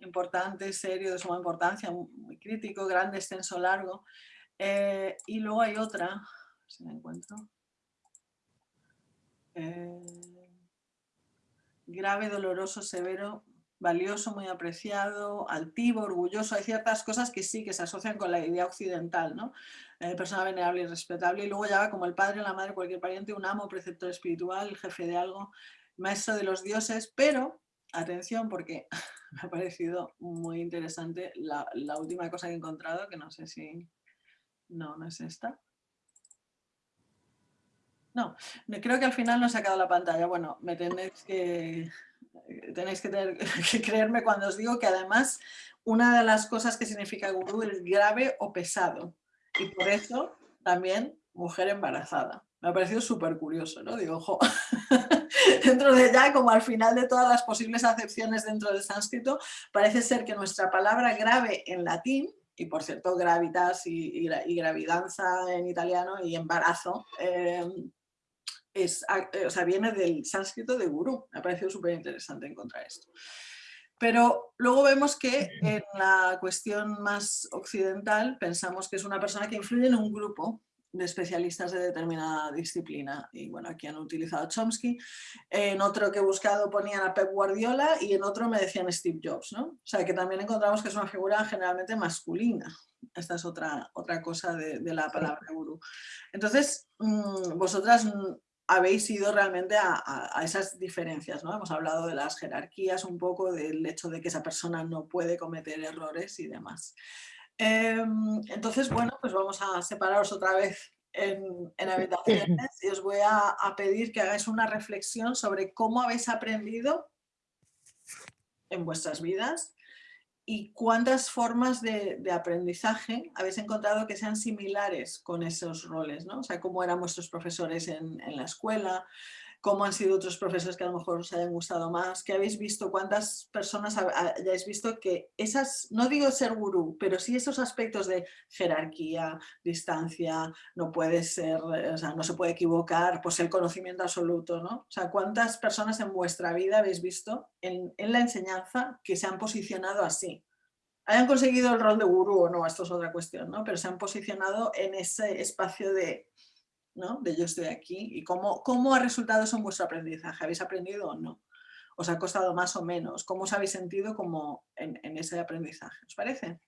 importante, serio, de suma importancia, muy crítico, grande, extenso, largo. Eh, y luego hay otra, si encuentro. Eh, grave, doloroso, severo, valioso, muy apreciado, altivo, orgulloso. Hay ciertas cosas que sí, que se asocian con la idea occidental, ¿no? Eh, persona venerable y respetable. Y luego ya va como el padre, la madre, cualquier pariente, un amo, preceptor espiritual, jefe de algo, maestro de los dioses, pero atención porque me ha parecido muy interesante la, última cosa que he encontrado, que no sé si... No, no es esta. No, creo que al final no he sacado la pantalla. Bueno, me tenéis que, tenéis que, que, creerme cuando os digo que además una de las cosas que significa gurú es grave o pesado. Y por eso también mujer embarazada. Me ha parecido súper curioso, ¿no? Digo, ojo, dentro de ya, como al final de todas las posibles acepciones dentro del sánscrito, parece ser que nuestra palabra grave en latín, y por cierto gravitas y, gravidanza en italiano y embarazo, eh, es, o sea, viene del sánscrito de gurú. Me ha parecido súper interesante encontrar esto. Pero luego vemos que en la cuestión más occidental pensamos que es una persona que influye en un grupo de especialistas de determinada disciplina. Y bueno, aquí han utilizado Chomsky. En otro que he buscado ponían a Pep Guardiola y en otro me decían Steve Jobs. ¿no? O sea que también encontramos que es una figura generalmente masculina. Esta es otra, otra cosa de, la palabra gurú. Entonces, mm, vosotras habéis ido realmente a, esas diferencias. ¿no? Hemos hablado de las jerarquías un poco, del hecho de que esa persona no puede cometer errores y demás. Em, entonces, bueno, pues vamos a separaros otra vez en, habitaciones y os voy a, pedir que hagáis una reflexión sobre cómo habéis aprendido en vuestras vidas y cuántas formas de, aprendizaje habéis encontrado que sean similares con esos roles, ¿no? O sea, cómo eran vuestros profesores en, en la escuela, cómo han sido otros profesores que a lo mejor os hayan gustado más, que habéis visto, cuántas personas hayáis visto que esas, no digo ser gurú, pero sí esos aspectos de jerarquía, distancia, no puede ser, o sea, no se puede equivocar, pues el conocimiento absoluto, ¿no? O sea, cuántas personas en vuestra vida habéis visto en, en la enseñanza que se han posicionado así, hayan conseguido el rol de gurú o no, esto es otra cuestión, ¿no? pero se han posicionado en ese espacio de de yo estoy aquí y cómo, cómo ha resultado eso en vuestro aprendizaje, ¿habéis aprendido o no? ¿Os ha costado más o menos? ¿Cómo os habéis sentido como en, en ese aprendizaje? ¿Os parece?